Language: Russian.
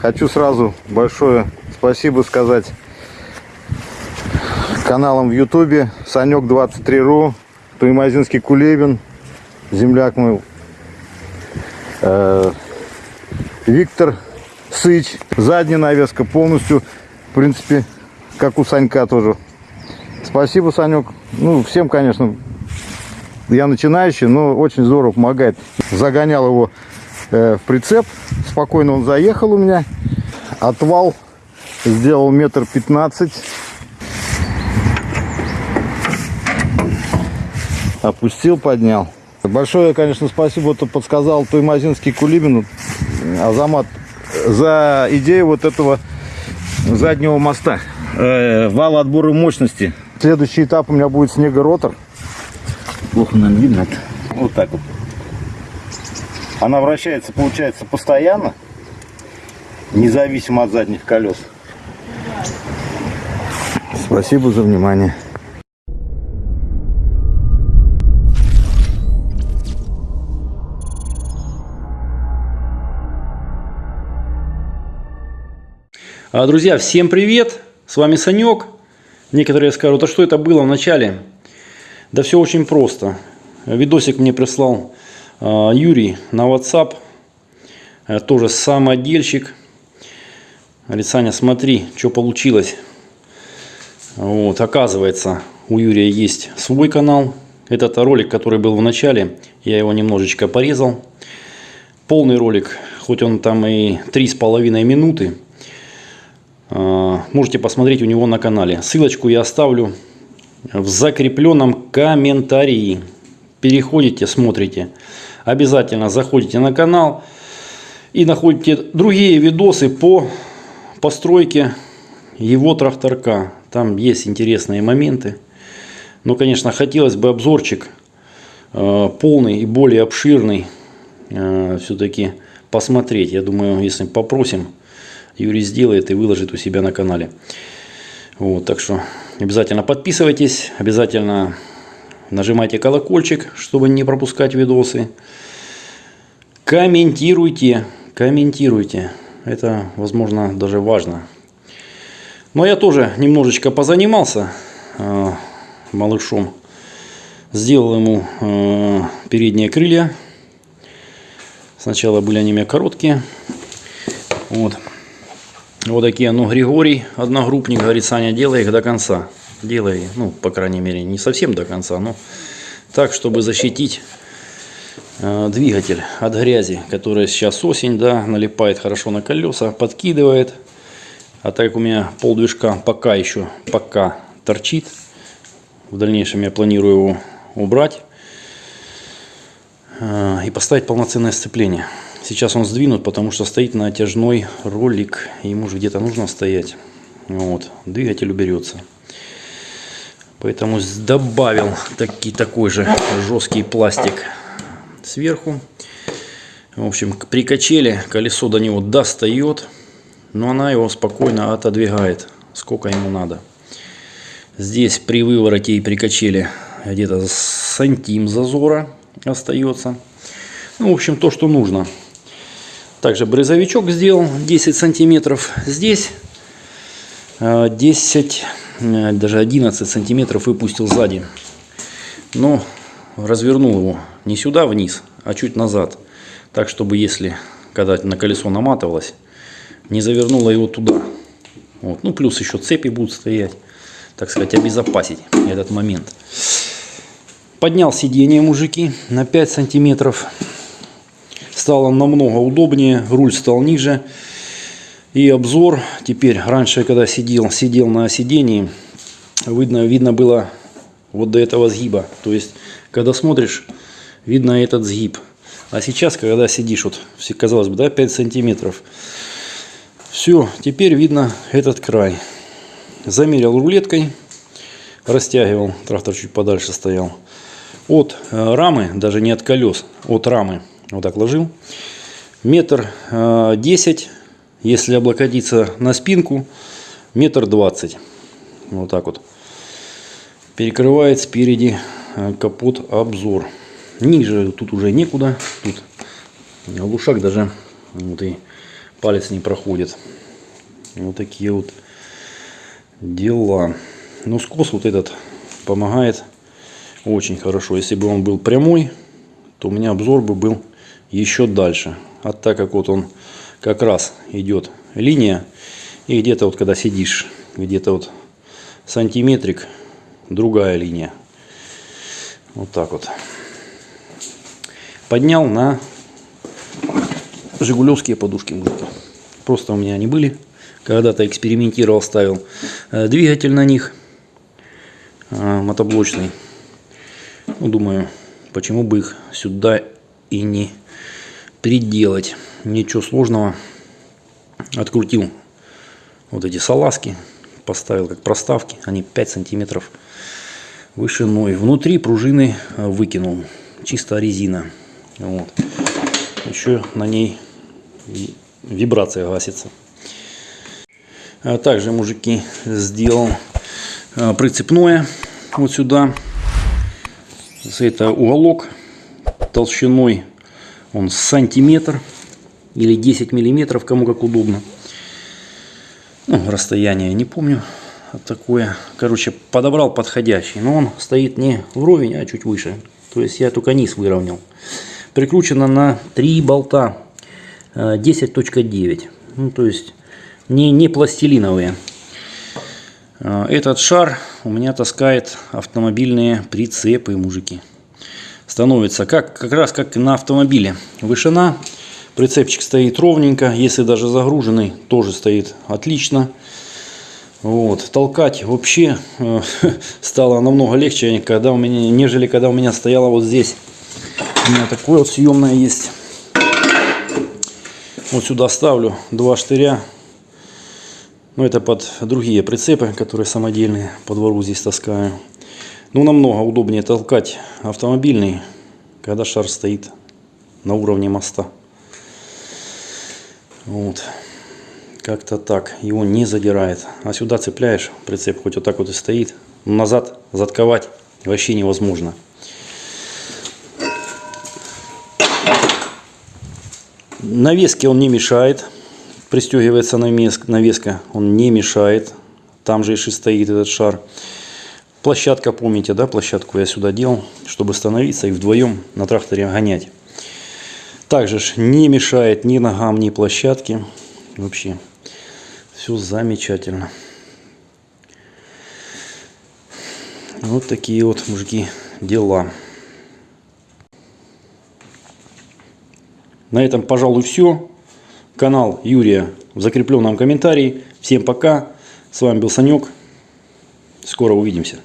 Хочу сразу большое спасибо сказать каналам в Ютубе. Санек 23.ру, Туймазинский Кулебин, земляк мой, э, Виктор Сыч. Задняя навеска полностью, в принципе, как у Санька тоже. Спасибо, Санек. Ну, всем, конечно, я начинающий, но очень здорово помогает. Загонял его э, в прицеп, спокойно он заехал у меня. Отвал сделал метр пятнадцать. Опустил, поднял. Большое, конечно, спасибо, что подсказал Туймазинский Кулибин, Азамат, за идею вот этого заднего моста. Э, вал отбора мощности. Следующий этап у меня будет снегоротор. Плохо нам видно. Вот так вот. Она вращается, получается, постоянно, независимо от задних колес. Спасибо за внимание. А, Друзья, всем привет! С вами Санек. Некоторые скажут, а что это было в начале? Да все очень просто. Видосик мне прислал Юрий на WhatsApp. Э, Тоже самодельщик. Говорит, Саня, смотри, что получилось. Вот, оказывается, у Юрия есть свой канал. Этот ролик, который был в начале, я его немножечко порезал. Полный ролик, хоть он там и три с половиной минуты, а, можете посмотреть у него на канале. Ссылочку я оставлю в закрепленном комментарии. Переходите, смотрите. Обязательно заходите на канал и находите другие видосы по постройке его тракторка. Там есть интересные моменты. Но, конечно, хотелось бы обзорчик э, полный и более обширный э, все-таки посмотреть. Я думаю, если попросим, Юрий сделает и выложит у себя на канале. Вот, так что обязательно подписывайтесь, обязательно нажимайте колокольчик, чтобы не пропускать видосы. Комментируйте, комментируйте. Это, возможно, даже важно. Но я тоже немножечко позанимался э, малышом. Сделал ему э, передние крылья. Сначала были они у меня короткие. Вот. Вот такие, ну, Григорий, одногруппник, говорит, Саня, делай их до конца. Делай, ну, по крайней мере, не совсем до конца, но так, чтобы защитить э, двигатель от грязи, которая сейчас осень, да, налипает хорошо на колеса, подкидывает. А так как у меня пол движка пока еще, пока торчит, в дальнейшем я планирую его убрать э, и поставить полноценное сцепление. Сейчас он сдвинут, потому что стоит на натяжной ролик. Ему же где-то нужно стоять. Вот. Двигатель уберется. Поэтому добавил таки, такой же жесткий пластик сверху. В общем, при качеле колесо до него достает, но она его спокойно отодвигает, сколько ему надо. Здесь при вывороте и при качеле где-то сантим зазора остается. Ну, в общем, то, что нужно. Также брызовичок сделал 10 сантиметров. Здесь 10, э, даже 11 сантиметров выпустил сзади. Но развернул его не сюда вниз, а чуть назад. Так, чтобы если, когда на колесо наматывалось, не завернуло его туда. Вот. Ну, плюс еще цепи будут стоять. Так сказать, обезопасить этот момент. Поднял сиденье, мужики, на 5 сантиметров стало намного удобнее, руль стал ниже. И обзор теперь, раньше, когда сидел, сидел на сидении, видно, видно было вот до этого сгиба. То есть, когда смотришь, видно этот сгиб. А сейчас, когда сидишь, вот, казалось бы, да, 5 сантиметров, все, теперь видно этот край. Замерил рулеткой, растягивал, трактор чуть подальше стоял. От э, рамы, даже не от колес, от рамы вот так ложил. Метр э, десять, если облокотиться на спинку, метр двадцать. Вот так вот. Перекрывает спереди э, капот обзор. Ниже тут уже некуда. Тут глушак даже вот и палец не проходит. Вот такие вот дела. Ну, скос вот этот помогает очень хорошо. Если бы он был прямой, то у меня обзор бы был еще дальше. А так как вот он как раз идет линия, и где-то вот когда сидишь, где-то вот сантиметрик, другая линия. Вот так вот. Поднял на жигулевские подушки. Просто у меня они были. Когда-то экспериментировал, ставил э, двигатель на них э, мотоблочный. Ну, думаю, почему бы их сюда и не приделать. Ничего сложного. Открутил вот эти салазки, поставил как проставки. Они 5 сантиметров вышиной. Внутри пружины э, выкинул. Чисто резина. Вот. Еще на ней ви- вибрация гасится. А также, мужики, сделал э, прицепное вот сюда. Это уголок толщиной он сантиметр или 10 миллиметров, кому как удобно. Ну, расстояние не помню такое. Короче, подобрал подходящий. Но он стоит не вровень, а чуть выше. То есть я только низ выровнял. Прикручено на 3 болта э, 10.9. Ну, то есть не, не пластилиновые. Э, Этот шар у меня таскает автомобильные прицепы, мужики. Становится как, как раз как на автомобиле. Вышина. Прицепчик стоит ровненько. Если даже загруженный, тоже стоит отлично. Вот. Толкать вообще э, стало намного легче, когда у меня, нежели когда у меня стояло вот здесь. У меня такое вот съемное есть. Вот сюда ставлю два штыря. Ну, это под другие прицепы, которые самодельные. По двору здесь таскаю. Ну, намного удобнее толкать автомобильный, когда шар стоит на уровне моста. Вот. Как-то так. Его не задирает. А сюда цепляешь, прицеп хоть вот так вот и стоит. Но назад затковать вообще невозможно. Навески он не мешает. Пристегивается навес- навеска, он не мешает. Там же и стоит этот шар. Площадка, помните, да, площадку я сюда делал, чтобы становиться и вдвоем на тракторе гонять. Также ж не мешает ни ногам, ни площадке. Вообще все замечательно. Вот такие вот, мужики, дела. На этом, пожалуй, все. Канал Юрия в закрепленном комментарии. Всем пока. С вами был Санек. Скоро увидимся.